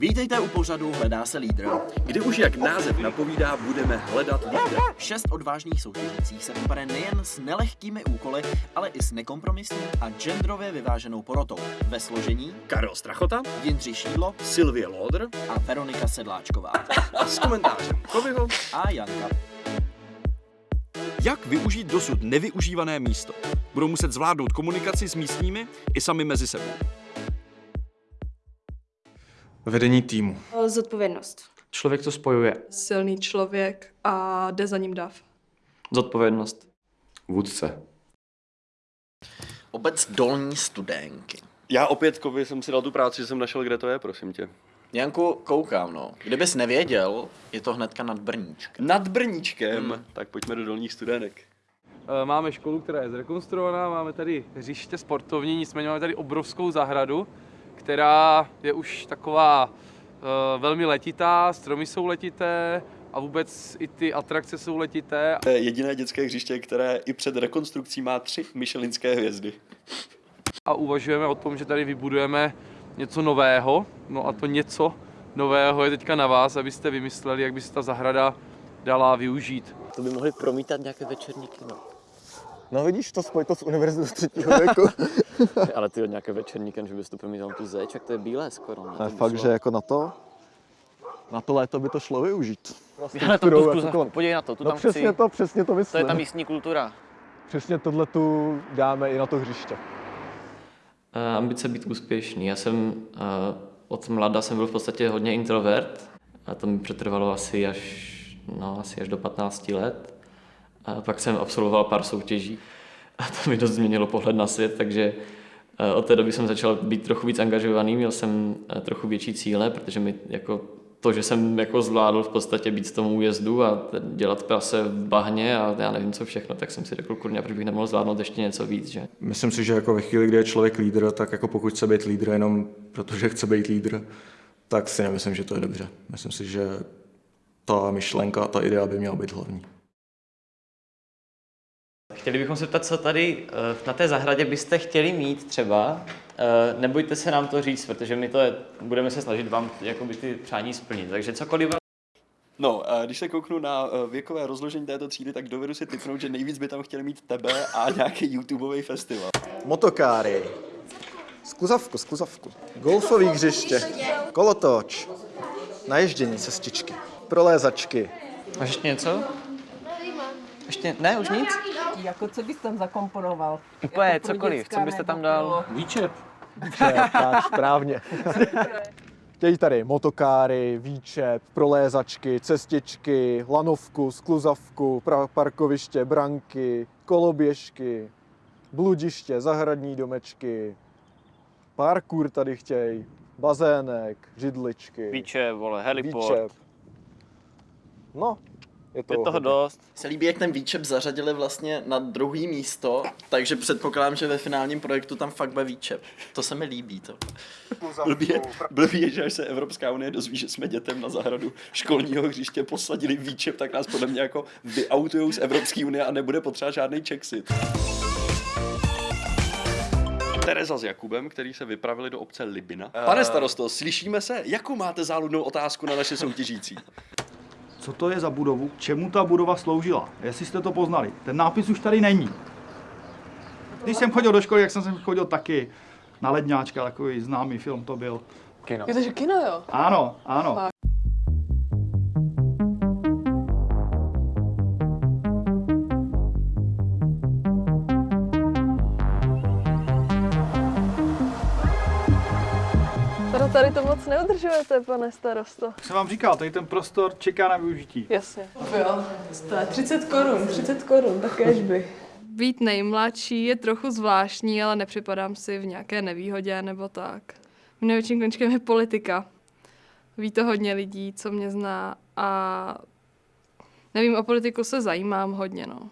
Vítejte u pořadu Hledá se lídr. Kdy už jak název napovídá, budeme hledat lídra. Šest odvážných soutěžících se vypade nejen s nelehkými úkoly, ale i s nekompromisní a genderově vyváženou porotou. Ve složení Karel Strachota, Jindřich Šídlo Sylvie Lodr a Veronika Sedláčková a s komentářem Kovyho a Janka. Jak využít dosud nevyužívané místo? Budou muset zvládnout komunikaci s místními i sami mezi sebou. Vedení týmu. Zodpovědnost. Člověk to spojuje. silný člověk a jde za ním dav. Zodpovědnost. Vůdce. Obec Dolní Studenky. Já opět Kovy jsem si dal tu práci, že jsem našel, kde to je, prosím tě. Janku, koukám, no. Kdybys nevěděl, je to hnedka nad Brníčkem. Nad Brníčkem. Hmm. Tak pojďme do dolních studenek. Eh, Máme školu, která je zrekonstruovaná, máme tady hřiště sportovní, nicméně máme tady obrovskou zahradu, která je už taková eh, velmi letitá, stromy jsou letité a vůbec i ty atrakce jsou letité. To je jediné dětské hřiště, které i před rekonstrukcí má tři Michelinské hvězdy. A uvažujeme o tom, že tady vybudujeme něco nového, no a to něco nového je teďka na vás, abyste vymysleli, jak by se ta zahrada dala využít. To by mohli promítat nějaké večerní kino. No vidíš, to spoj to s univerzitou třetího věku. Ale ty od nějaké večerní že bys to promítal tu zeď, jak to je bílé skoro. Ne? To To fakt, šlo. že jako na to, na to léto by to šlo využít. Ale to Strukturou tu jako podívej na to, tu No tam přesně chci. to, přesně to To je myslím. ta místní kultura. Přesně tohle tu dáme i na to hřiště. Uh, ambice být úspěšný. Já jsem uh, od mlada jsem byl v podstatě hodně introvert a to mi přetrvalo asi až, no, asi až do 15 let. A pak jsem absolvoval pár soutěží a to mi dost změnilo pohled na svět, takže uh, od té doby jsem začal být trochu víc angažovaný, měl jsem uh, trochu větší cíle, protože mi jako to, že jsem jako zvládl v podstatě být v tom újezdu a dělat prase v bahně a já nevím co všechno, tak jsem si řekl, kurňa, proč bych nemohl zvládnout ještě něco víc, že? Myslím si, že jako ve chvíli, kdy je člověk lídr, tak jako pokud chce být lídr jenom protože chce být lídr, tak si nemyslím, že to je dobře. Myslím si, že ta myšlenka, ta idea by měla být hlavní. Chtěli bychom se ptat, co tady eh, na té zahradě byste chtěli mít třeba. Eh, Nebojte se nám to říct, protože my to je, budeme se snažit vám jakoby ty přání splnit. Takže cokoliv No, a když se kouknu na eh, věkové rozložení této třídy, tak dovedu si typnout, že nejvíc by tam chtěli mít tebe a nějaký YouTubeový festival. Motokáry. Skluzavku, skluzavku. Golfový hřiště. Kolotoč. Naježdění cestičky. Prolézačky. Máš ještě něco? Ještě, ne, už nic? Jako co bys tam zakomponoval? Úplně Jako cokoliv, co byste tam dal? pro- Výčep. tak, správně. Chtějí tady motokáry, výčep, prolézačky, cestičky, lanovku, skluzavku, pra- parkoviště, branky, koloběžky, bludiště, zahradní domečky, parkour tady chtějí, bazének, židličky, Výče, vole, heliport. výčep. No, je to Je toho hodně. dost. Se líbí, jak ten výčep zařadili vlastně na druhý místo, takže předpokládám, že ve finálním projektu tam fakt bude výčep. To se mi líbí. To. Blbý je, blbý je, že až se Evropská unie dozví, že jsme dětem na zahradu školního hřiště posadili výčep, tak nás podle mě jako vyautujou z Evropské unie a nebude potřeba žádný Czexit. Tereza s Jakubem, který se vypravili do obce Libina. Pane starosto, slyšíme se? Jakou máte záludnou otázku na naše soutěžící? Co to je za budovu? K čemu ta budova sloužila? Jestli jste to poznali. Ten nápis už tady není. Když jsem chodil do školy, jak jsem sem chodil taky na ledňáčka, takový známý film to byl. Kino. Je to, že kino, jo? Ano, ano. Fakt. Tady to moc neudržujete, pane starosto. Jak jsem vám říkal, tady ten prostor čeká na využití. Jasně. Jo, to je 30 korun, 30 korun, takéž by. Být nejmladší je trochu zvláštní, ale nepřipadám si v nějaké nevýhodě nebo tak. Mým největším končkem je politika. Ví to hodně lidí, co mě zná a nevím, o politiku se zajímám hodně, no.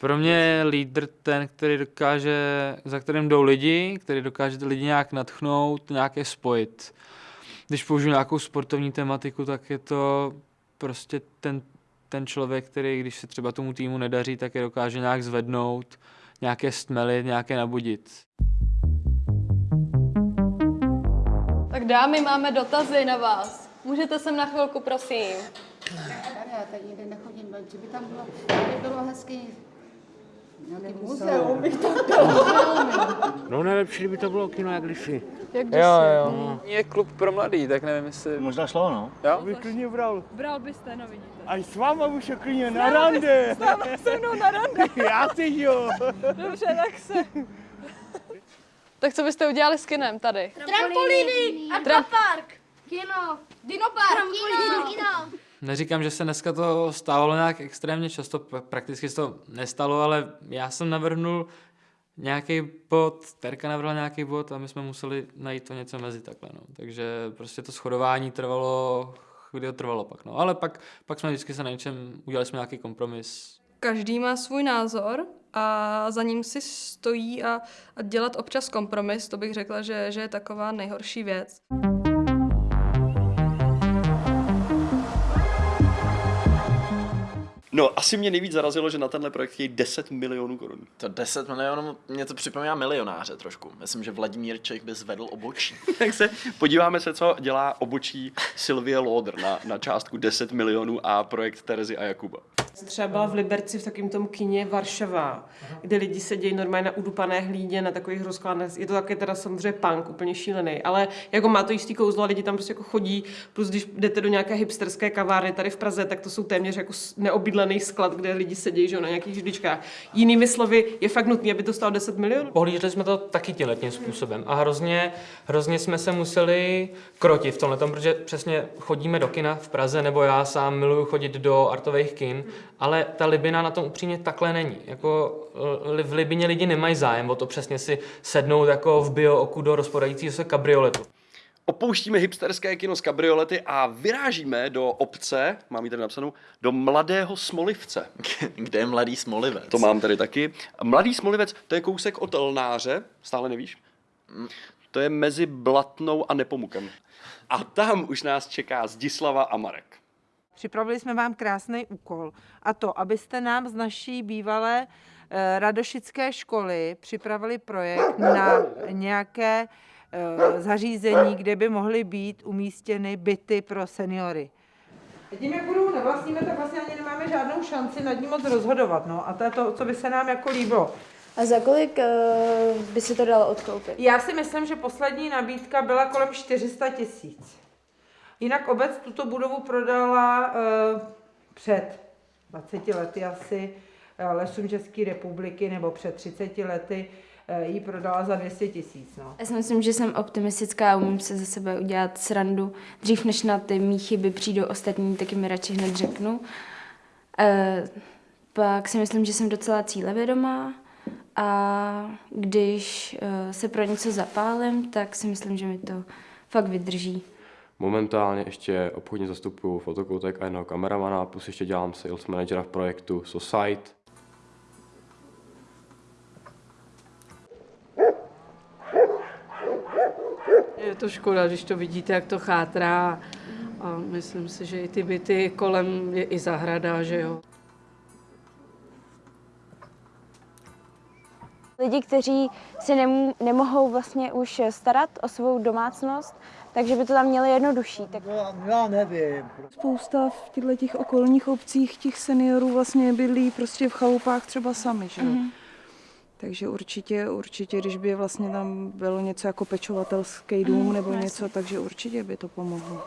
Pro mě je lídr ten, který dokáže, za kterým jdou lidi, který dokáže ty lidi nějak natchnout, nějaké spojit. Když použiju nějakou sportovní tematiku, tak je to prostě ten, ten člověk, který, když se třeba tomu týmu nedaří, tak je dokáže nějak zvednout, nějaké stmelit, nějaké nabudit. Tak Dámy, máme dotazy na vás. Můžete sem na chvilku, prosím. Tady já tady nikde nechodím, že by tam bylo, by bylo hezký nějaký muzeum, bych tam No nejlepší by to bylo kino jak kdysi. Jak Jo, jo. No. Je klub pro mladý, tak nevím, jestli... Možná šlo, no. Jo? Bych klidně bral. Bral byste, no vidíte. Až s váma už je klidně na rande. S náma se mnou na rande. Já ty jo. Dobře, tak se. Tak co byste udělali s kinem tady? Trampolíny, Tram- kino, dinopark, kino, kino. Neříkám, že se dneska to stávalo nějak extrémně často, prakticky se to nestalo, ale já jsem navrhnul nějaký bod, Terka navrhla nějaký bod a my jsme museli najít to něco mezi takhle, no. Takže prostě to shodování trvalo, chvíli to trvalo pak, no. Ale pak, pak jsme vždycky se na něčem, udělali jsme nějaký kompromis. Každý má svůj názor a za ním si stojí a, a dělat občas kompromis, to bych řekla, že, že je taková nejhorší věc. No, asi mě nejvíc zarazilo, že na tenhle projekt chtějí 10 milionů korun. To 10 milionů, mě to připomíná milionáře trošku. Myslím, že Vladimír Čech by zvedl obočí. tak se podíváme se, co dělá obočí Sylvie Loder na, na částku 10 milionů a projekt Terezy a Jakuba. Třeba v Liberci v takovém tom kině Varšava, kde lidi sedějí normálně na udupané hlídě, na takových rozkladech. Je to taky teda samozřejmě punk, úplně šílený, ale jako má to jistý kouzlo a lidi tam prostě jako chodí. Plus když jdete do nějaké hipsterské kavárny tady v Praze, tak to jsou téměř jako neobydlený sklad, kde lidi sedějí že, na nějakých židličkách. Jinými slovy, je fakt nutné, aby to stalo 10 milionů. Pohlíželi jsme to taky tímhle tím způsobem a hrozně, hrozně jsme se museli krotit v tomhle, protože přesně chodíme do kina v Praze, nebo já sám miluju chodit do artových kin, ale ta Libina na tom upřímně takhle není. Jako li- v Libině lidi nemají zájem o to přesně si sednout jako v bio oku do rozpadajícího se kabrioletu. Opouštíme hipsterské kino z kabriolety a vyrážíme do obce, mám ji tady napsanou, do Mladého Smolivce. Kde je Mladý Smolivec? To mám tady taky. Mladý Smolivec, to je kousek od Lnáře, stále nevíš? To je mezi Blatnou a Nepomukem. A tam už nás čeká Zdislava a Marek. Připravili jsme vám krásný úkol a to, abyste nám z naší bývalé eh, radošické školy připravili projekt na nějaké eh, zařízení, kde by mohly být umístěny byty pro seniory. Tím, jak budou nevlastníme, tak vlastně ani nemáme žádnou šanci nad ním moc rozhodovat. No. A to je to, co by se nám jako líbilo. A za kolik uh, by se to dalo odkoupit? Já si myslím, že poslední nabídka byla kolem 400 tisíc. Jinak obec tuto budovu prodala uh, před 20 lety asi uh, lesům České republiky, nebo před 30 lety uh, ji prodala za 200 tisíc. No. Já si myslím, že jsem optimistická a umím se ze sebe udělat srandu. Dřív než na ty mý chyby přijdou ostatní, taky mi radši hned řeknu. E, pak si myslím, že jsem docela cílevědomá a když e, se pro něco zapálím, tak si myslím, že mi to fakt vydrží. Momentálně ještě obchodně zastupuju fotokoutek a jednoho kameramana, plus ještě dělám sales managera v projektu Society. Je to škoda, když to vidíte, jak to chátrá. A myslím si, že i ty byty kolem je i zahrada, že jo. Lidi, kteří si nemohou vlastně už starat o svou domácnost, takže by to tam měli jednodušší. Tak... Já nevím. Spousta v těchto těch okolních obcích těch seniorů vlastně bydlí prostě v chalupách třeba sami, že? Mhm. Takže určitě, určitě, když by vlastně tam bylo něco jako pečovatelský dům Mhm, nebo něco, takže určitě by to pomohlo.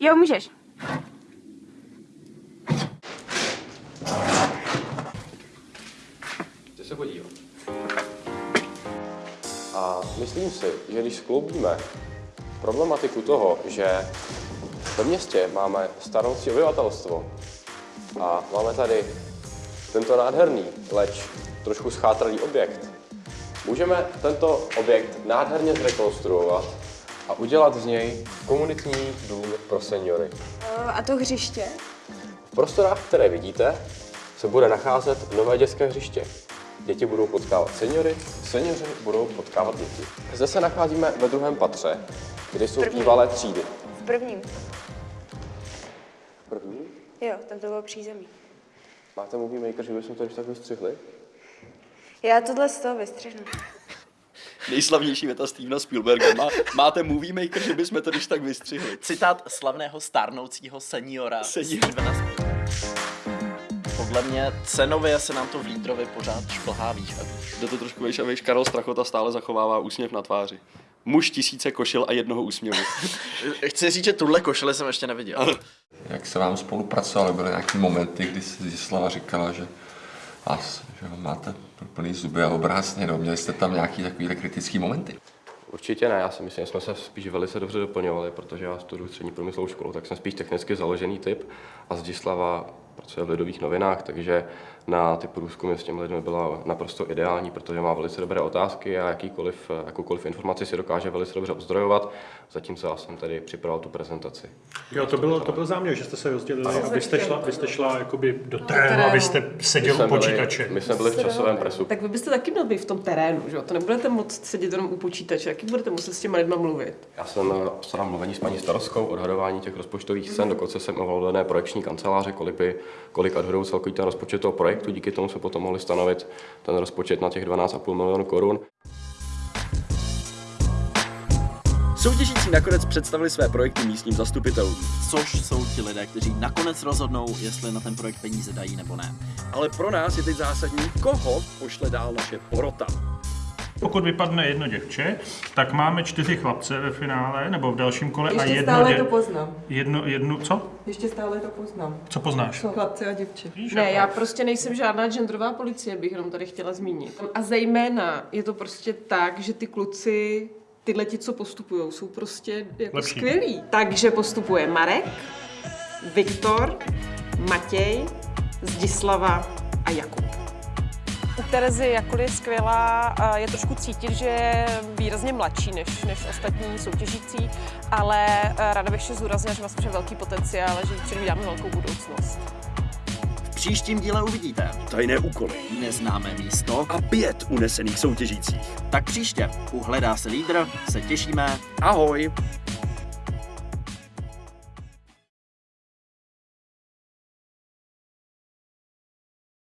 Jo, můžeš. Chci se podívat. A myslím si, že když skloubíme problematiku toho, že ve městě máme starnoucí obyvatelstvo a máme tady tento nádherný, leč trošku schátralý objekt, můžeme tento objekt nádherně zrekonstruovat a udělat z něj komunitní dům pro seniory. A to hřiště? V prostorách, které vidíte, se bude nacházet nové dětské hřiště. Děti budou potkávat seniory, seniori budou potkávat děti. Zde se nacházíme ve druhém patře, kde jsou bývalé třídy. V prvním. První? Jo, tam to bylo přízemí. Máte movie maker, že bychom to když tak vystřihli? Já tohle z toho vystřihnu. Nejslavnější věta Stevena Spielberga. Má, máte movie maker, že bychom to když tak vystřihli. Citát slavného stárnoucího seniora Senior. Stevena Spielberga. Podle mě cenově se nám to v Lídrovi pořád šplhá výš a výš. Jde to trošku vejš a. Karel Strachota stále zachovává úsměv na tváři. Muž tisíce košil a jednoho úsměvu. Chci říct, že tuhle košili jsem ještě neviděl. Jak se vám spolupracovali, byly nějaké momenty, kdy si Zdislava říkala, že, vás, že ho máte plný zuby a obrácně, no, měli jste tam nějaký takovýhle kritický momenty? Určitě ne, já si myslím, že jsme se spíš velice dobře doplňovali, protože já studuji střední průmyslovou školu, tak jsem spíš technicky založený typ a Zdislava pracuje v lidových novinách, takže na ty průzkumy s těmi lidmi byla naprosto ideální, protože má velice dobré otázky a jakýkoliv, jakoukoliv informaci si dokáže velice dobře ozdrojovat, zatímco já jsem tady připravil tu prezentaci. Jo, to, bylo, to byl záměr, že jste se rozdělili, abyste šla, abyste šla jakoby do terénu, abyste seděl u počítače. My jsme byli v časovém presu. Tak vy byste taky měl být v tom terénu, že jo? To nebudete moc sedět jenom u počítače, jaký budete muset s těma lidma mluvit. Já jsem eh, starám mluvení s paní starostkou, odhadování těch rozpočtových cen, dokonce jsem ovladané projekční kanceláře, kolik, by, kolik odhadou celkový ten rozpočet toho projektu, díky tomu jsme potom mohli stanovit ten rozpočet na těch 12,5 milionů korun. Soutěžící nakonec představili své projekty místním zastupitelům. Což jsou ti lidé, kteří nakonec rozhodnou, jestli na ten projekt peníze dají nebo ne. Ale pro nás je teď zásadní, koho pošle dál naše porota. Pokud vypadne jedno děvče, tak máme čtyři chlapce ve finále, nebo v dalším kole a Ještě jedno stále dě... to poznám. Jedno, jednu, co? Ještě stále to poznám. Co poznáš? Jsou chlapci a děvče. Ne, já prostě nejsem žádná genderová policie, bych jenom tady chtěla zmínit. A zejména je to prostě tak, že ty kluci, tyhle ti, co postupují, jsou prostě jako Lepší. skvělí. Takže postupuje Marek, Viktor, Matěj, Zdislava a Jakub. U Terezy, jakkoliv je skvělá, je trošku cítit, že je výrazně mladší než, než ostatní soutěžící, ale eh, ráda bych ještě zúraznila, že má samozřejmě velký potenciál a že jí předvídáme velkou budoucnost. V příštím díle uvidíte Tajné úkoly neznámé místo a pět unesených soutěžících. Tak příště u Hledá se lídr se těšíme. Ahoj!